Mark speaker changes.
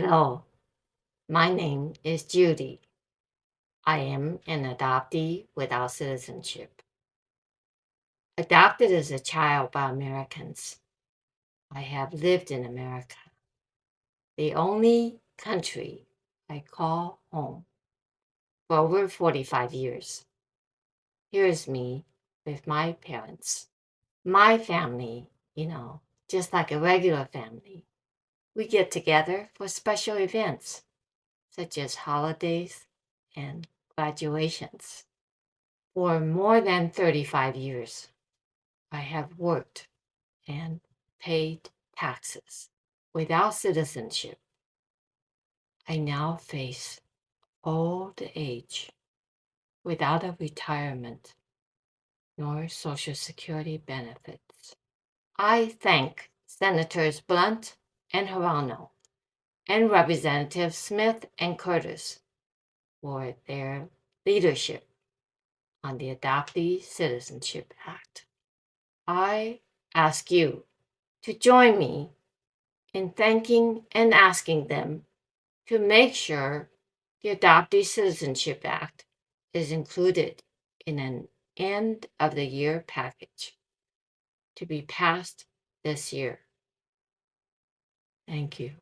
Speaker 1: Hello, oh, my name is Judy. I am an adoptee without citizenship. Adopted as a child by Americans, I have lived in America, the only country I call home, for over 45 years. Here's me with my parents. My family, you know, just like a regular family. We get together for special events, such as holidays and graduations. For more than 35 years, I have worked and paid taxes without citizenship. I now face old age without a retirement nor Social Security benefits. I thank Senators Blunt and Hirono and Representatives Smith and Curtis for their leadership on the Adoptee Citizenship Act. I ask you to join me in thanking and asking them to make sure the Adoptee Citizenship Act is included in an end of the year package to be passed this year. Thank you.